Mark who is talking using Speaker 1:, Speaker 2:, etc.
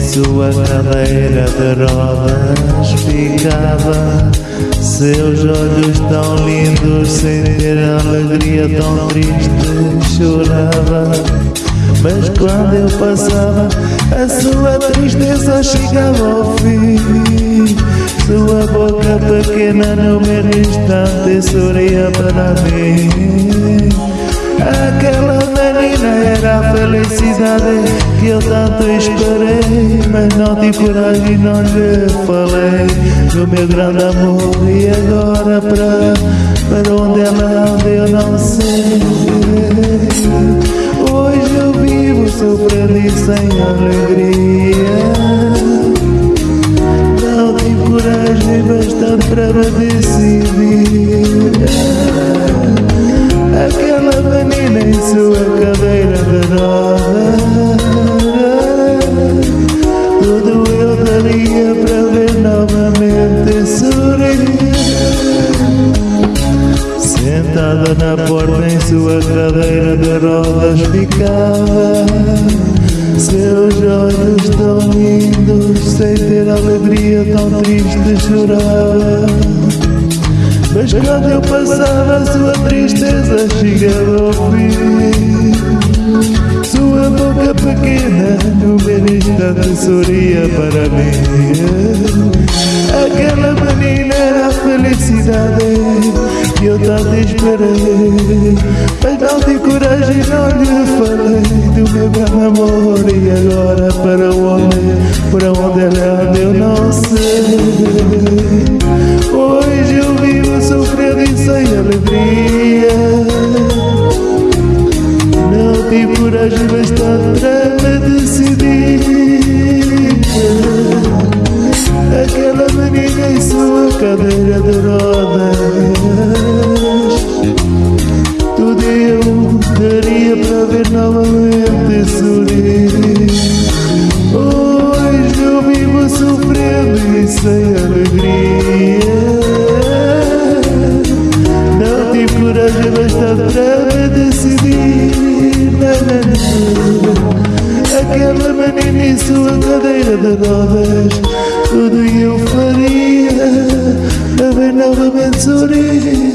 Speaker 1: sua cadeira de rodas ficava. Seus olhos tão lindos sem ter alegria tão triste chorava. Mas quando eu passava a sua tristeza chegava ao fim. Sua boca pequena no mesmo instante sorria para mim. Aquela era a felicidade que eu tanto esperei Mas não tive coragem, não lhe falei Do meu grande amor. E agora para, para onde ela anda eu não sei. Hoje eu vivo e sem alegria. Não tive coragem bastante para me decidir. Aquela menina em sua cadeira Sentada na porta em sua cadeira de rodas ficava Seus olhos tão lindos Sem ter alegria tão triste chorava mas quando eu passava, sua tristeza chegava ao fim. Sua boca pequena, no mesmo instante, sorria para mim. Aquela menina era a felicidade que eu tanto esperei. Mas não tive coragem, não lhe falei do meu grande amor. E agora para onde, para onde ela anda, eu não sei. Hoje eu vivo sofrendo e sem alegria Não tive coragem bastante para me decidir Aquela menina em sua cadeira de rodas sem alegria. Coragem bastante para decidir. Aquela menina em sua cadeira de rodas Tudo eu faria. Ver novamente sorrir